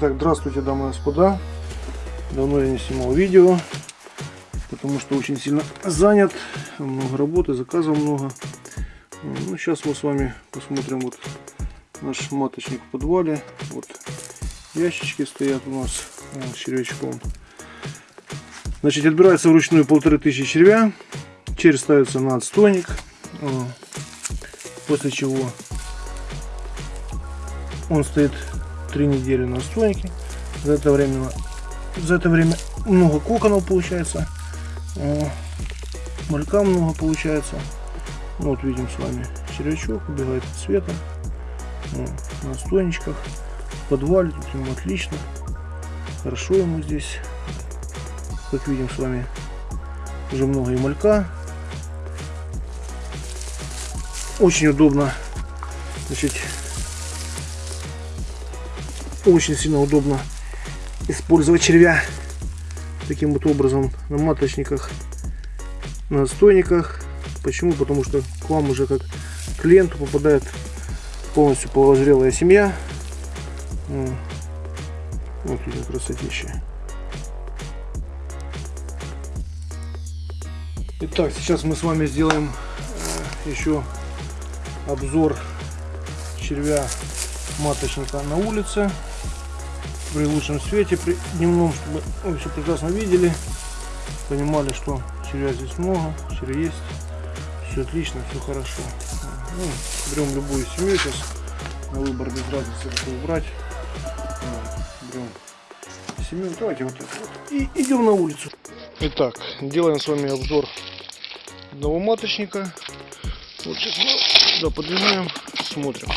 Итак, здравствуйте, дамы и господа. Давно я не снимал видео, потому что очень сильно занят. Много работы, заказов много. Ну, сейчас мы с вами посмотрим вот наш маточник в подвале. Вот ящички стоят у нас с червячком. Значит, отбирается вручную полторы тысячи червя. Червь ставится на отстойник. После чего он стоит три недели на отстойнике. За это время, за это время много коконов получается. Малька много получается. Ну, вот видим с вами червячок, убегает от света. На отстойничках. В подвале тут ему отлично. Хорошо ему здесь. Как видим с вами уже много и малька. Очень удобно. Значит, очень сильно удобно использовать червя таким вот образом на маточниках, на отстойниках. Почему? Потому что к вам уже как клиенту попадает полностью полозрелая семья. Вот видим красотища. Итак, сейчас мы с вами сделаем э, еще обзор червя маточника на улице при лучшем свете, при дневном, чтобы вы все прекрасно видели, понимали, что червя здесь много, червя есть, все отлично, все хорошо. Ну, берем любую семью сейчас, на выбор без разницы, какую брать. Берем семью, давайте вот это вот. И идем на улицу. Итак, делаем с вами обзор одного маточника. Вот сейчас мы сюда смотрим.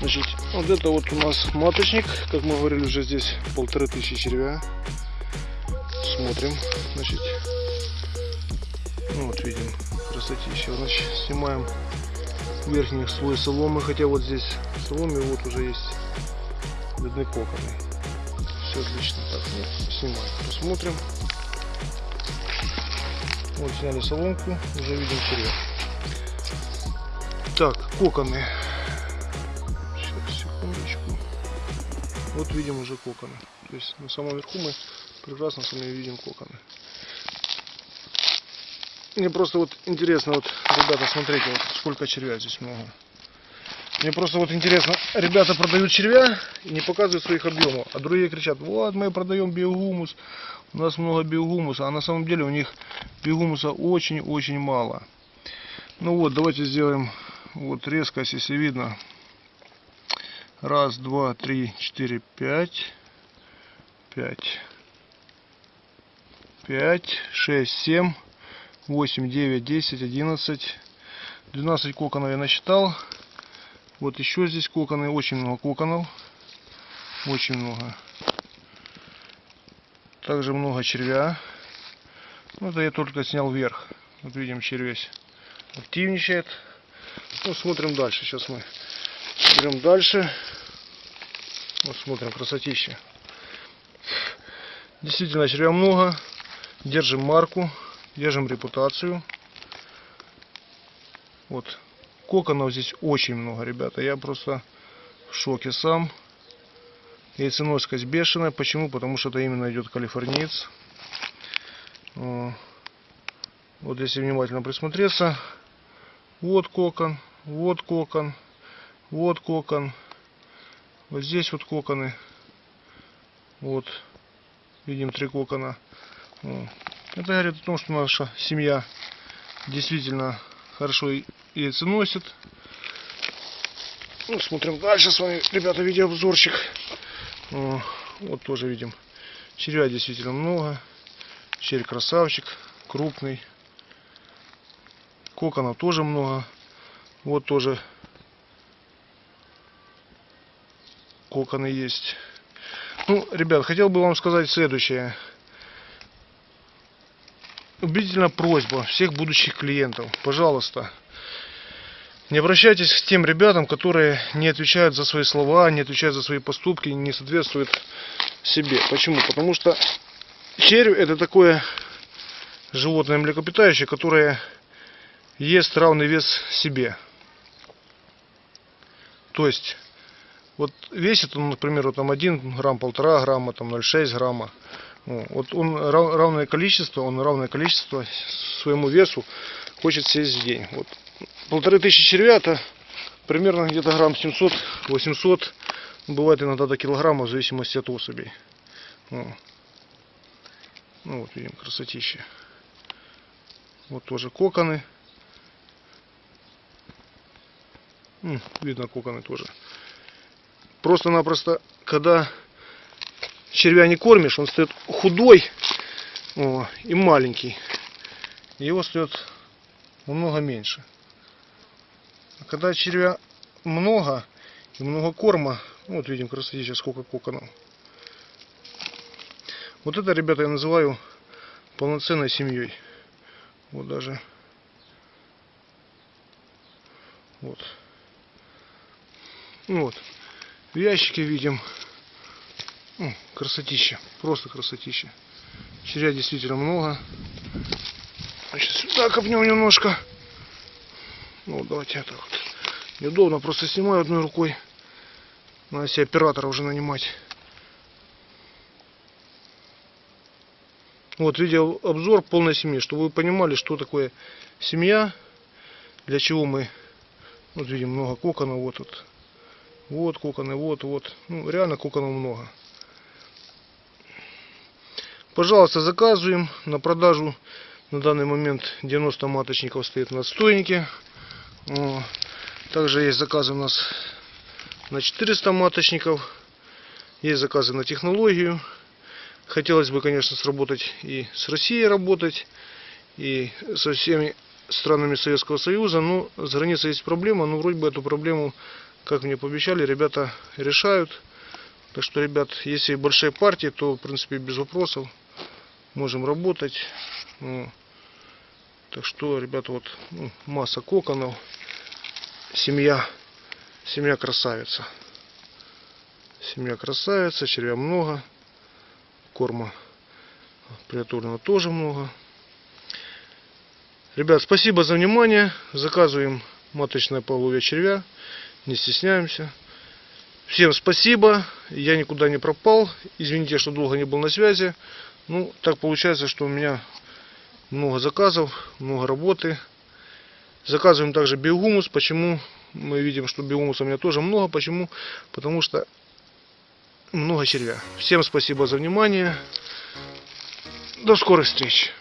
Значит, вот это вот у нас маточник, как мы говорили, уже здесь полторы тысячи червя. Смотрим, значит, ну вот видим, красотища. Значит, снимаем верхний слой соломы, хотя вот здесь в соломе вот уже есть видны коконы. Все отлично. Так, ну, снимаем, посмотрим. Вот сняли соломку, уже видим червя. Так, коконы Вот видим уже коконы. То есть на самом верху мы прекрасно с вами видим коконы. Мне просто вот интересно, вот, ребята, смотрите, вот сколько червя здесь много. Мне просто вот интересно, ребята продают червя и не показывают своих объемов, а другие кричат, вот мы продаем биогумус, у нас много биогумуса, а на самом деле у них биогумуса очень-очень мало. Ну вот, давайте сделаем вот резкость, если видно, Раз, два, три, четыре, пять. Пять. Пять, шесть, семь, восемь, девять, десять, одиннадцать. Двенадцать коконов я насчитал. Вот еще здесь коконы. Очень много коконов. Очень много. Также много червя. Ну, это я только снял вверх. Вот видим, червесь активничает. Ну, смотрим дальше. Сейчас мы берем дальше. Вот смотрим, красотища. Действительно, червя много. Держим марку, держим репутацию. Вот. Коконов здесь очень много, ребята. Я просто в шоке сам. Яйценоскость бешеная. Почему? Потому что это именно идет калифорниец. Вот если внимательно присмотреться. Вот кокон, вот кокон, вот кокон. Вот здесь вот коконы. Вот. Видим три кокона. Это говорит о том, что наша семья действительно хорошо яйца носит. Ну, смотрим дальше с вами, ребята, видеообзорчик. Вот тоже видим. Червя действительно много. Червь красавчик, крупный. Коконов тоже много. Вот тоже коконы есть. Ну, ребят, хотел бы вам сказать следующее. Убедительно просьба всех будущих клиентов. Пожалуйста, не обращайтесь к тем ребятам, которые не отвечают за свои слова, не отвечают за свои поступки, не соответствуют себе. Почему? Потому что червь это такое животное млекопитающее, которое ест равный вес себе. То есть Вот весит он, например, вот там 1 грамм, полтора грамма, там 0,6 грамма. Ну, Вот он рав- равное количество, он равное количество своему весу хочет съесть в день. Вот полторы тысячи червя это примерно где-то грамм 700-800, бывает иногда до килограмма в зависимости от особей. Ну, ну вот видим, красотища. Вот тоже коконы. Видно коконы тоже. Просто-напросто, когда червя не кормишь, он стоит худой о, и маленький. Его стоит намного меньше. А когда червя много и много корма, ну, вот видим красотища сколько коконов. Вот это, ребята, я называю полноценной семьей. Вот даже. Вот. Ну вот. В ящике видим. М, Красотища. Просто красотища. Червя действительно много. Значит, сюда копнем немножко. Ну, давайте это вот. Неудобно, просто снимаю одной рукой. Надо себе оператора уже нанимать. Вот видео обзор полной семьи, чтобы вы понимали, что такое семья, для чего мы, вот видим много коконов, вот тут, вот коконы, вот, вот, ну реально коконов много. Пожалуйста, заказываем на продажу. На данный момент 90 маточников стоит на отстойнике. Также есть заказы у нас на 400 маточников. Есть заказы на технологию. Хотелось бы, конечно, сработать и с Россией работать, и со всеми странами Советского Союза, но с границей есть проблема, но вроде бы эту проблему, как мне пообещали, ребята решают. Так что, ребят, если большие партии, то, в принципе, без вопросов можем работать. Ну, Так что, ребята, вот ну, масса коконов, семья, семья красавица. Семья красавица, червя много корма приготовленного тоже много. Ребят, спасибо за внимание. Заказываем маточное поголовье червя. Не стесняемся. Всем спасибо. Я никуда не пропал. Извините, что долго не был на связи. Ну, так получается, что у меня много заказов, много работы. Заказываем также биогумус. Почему? Мы видим, что биогумуса у меня тоже много. Почему? Потому что много червя. Всем спасибо за внимание. До скорых встреч.